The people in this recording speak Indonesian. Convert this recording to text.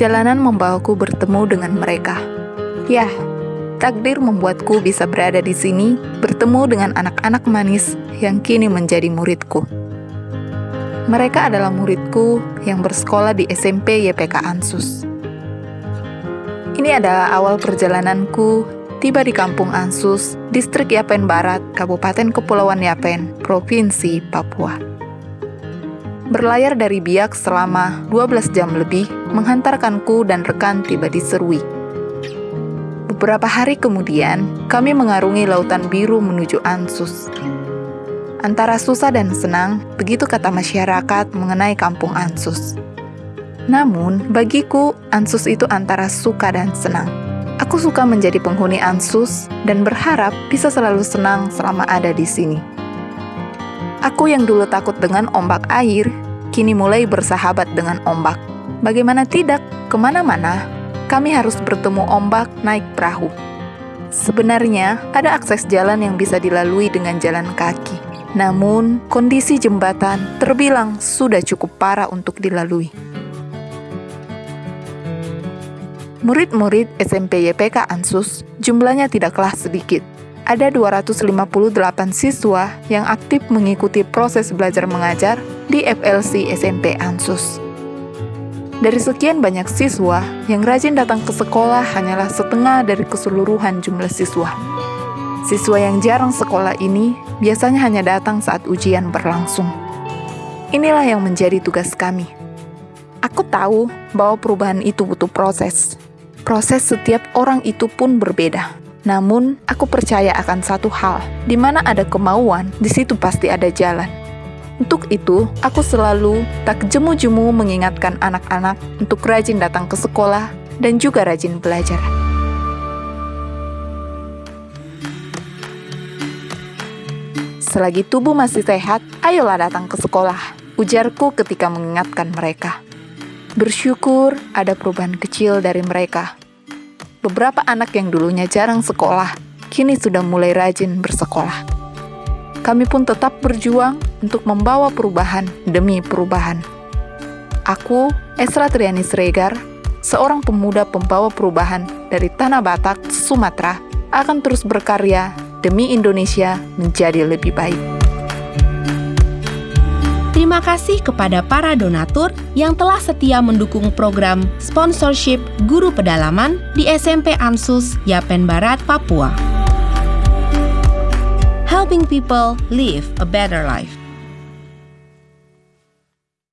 perjalanan membawaku bertemu dengan mereka. Ya, takdir membuatku bisa berada di sini, bertemu dengan anak-anak manis yang kini menjadi muridku. Mereka adalah muridku yang bersekolah di SMP YPK Ansus. Ini adalah awal perjalananku tiba di Kampung Ansus, Distrik Yapen Barat, Kabupaten Kepulauan Yapen, Provinsi Papua. Berlayar dari Biak selama 12 jam lebih, menghantarkanku dan rekan tiba di Serui. Beberapa hari kemudian, kami mengarungi lautan biru menuju Ansus. Antara susah dan senang, begitu kata masyarakat mengenai kampung Ansus. Namun, bagiku, Ansus itu antara suka dan senang. Aku suka menjadi penghuni Ansus dan berharap bisa selalu senang selama ada di sini. Aku yang dulu takut dengan ombak air, kini mulai bersahabat dengan ombak. Bagaimana tidak, ke mana-mana, kami harus bertemu ombak naik perahu. Sebenarnya, ada akses jalan yang bisa dilalui dengan jalan kaki. Namun, kondisi jembatan terbilang sudah cukup parah untuk dilalui. Murid-murid SMP YPK Ansus jumlahnya tidaklah sedikit ada 258 siswa yang aktif mengikuti proses belajar mengajar di FLC SMP Ansus. Dari sekian banyak siswa, yang rajin datang ke sekolah hanyalah setengah dari keseluruhan jumlah siswa. Siswa yang jarang sekolah ini biasanya hanya datang saat ujian berlangsung. Inilah yang menjadi tugas kami. Aku tahu bahwa perubahan itu butuh proses. Proses setiap orang itu pun berbeda namun, aku percaya akan satu hal, di mana ada kemauan, di situ pasti ada jalan. Untuk itu, aku selalu tak jemu-jemu mengingatkan anak-anak untuk rajin datang ke sekolah dan juga rajin belajar. Selagi tubuh masih sehat, ayolah datang ke sekolah, ujarku ketika mengingatkan mereka. Bersyukur ada perubahan kecil dari mereka beberapa anak yang dulunya jarang sekolah, kini sudah mulai rajin bersekolah. Kami pun tetap berjuang untuk membawa perubahan demi perubahan. Aku, Esra Triani Sregar, seorang pemuda pembawa perubahan dari Tanah Batak, Sumatera, akan terus berkarya demi Indonesia menjadi lebih baik. Terima kasih kepada para donatur yang telah setia mendukung program sponsorship guru pedalaman di SMP Ansus Yapen Barat, Papua. Helping people live a better life.